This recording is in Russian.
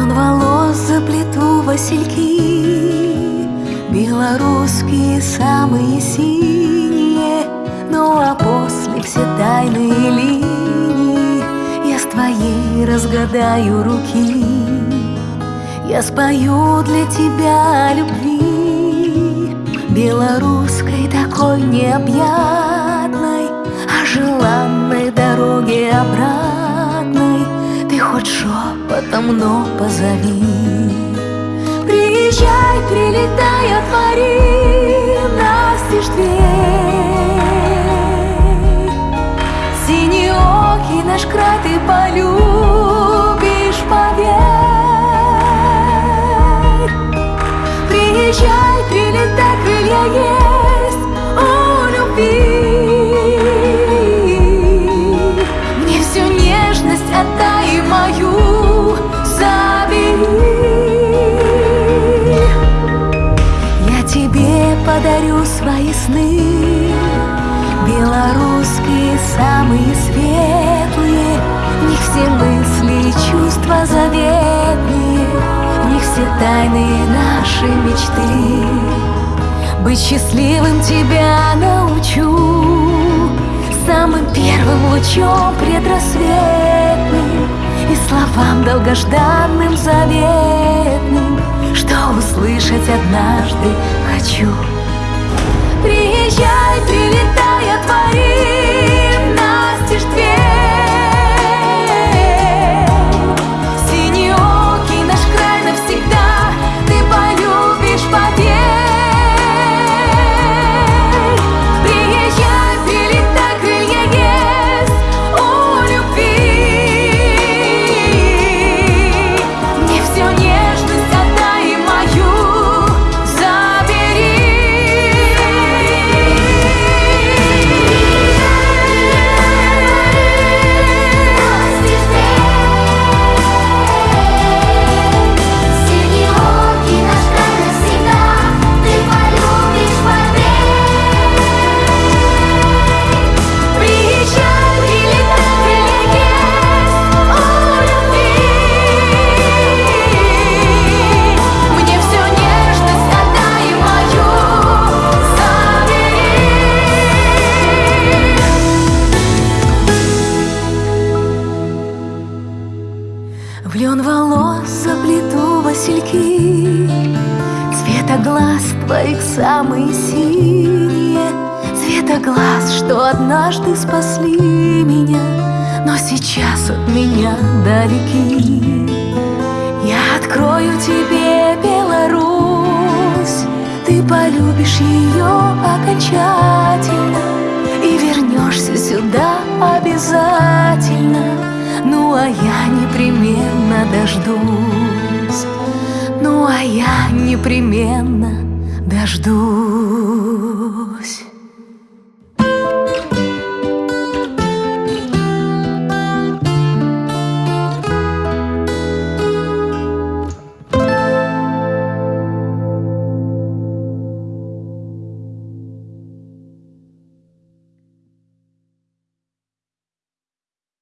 Лен волос заплету васильки Белорусские самые синие. Ну а после все тайные линии Я с твоей разгадаю руки. Я спою для тебя любви. Белорусской такой необъятной О желанной дороге обратной. Ты хоть шепотом, но позови. Приезжай, прилетай, отвори подарю свои сны. Белорусские самые светлые В них все мысли и чувства заветные В них все тайные наши мечты. Быть счастливым тебя научу Самым первым лучом предрассветным И словам долгожданным заветным Что услышать однажды хочу В лен волос заплету васильки. Цвета глаз твоих самые синие. Цвета глаз, что однажды спасли меня Но сейчас от меня далеки. Я открою тебе Беларусь. Ты полюбишь ее окончательно И вернешься сюда обязательно дождусь. Ну а я непременно дождусь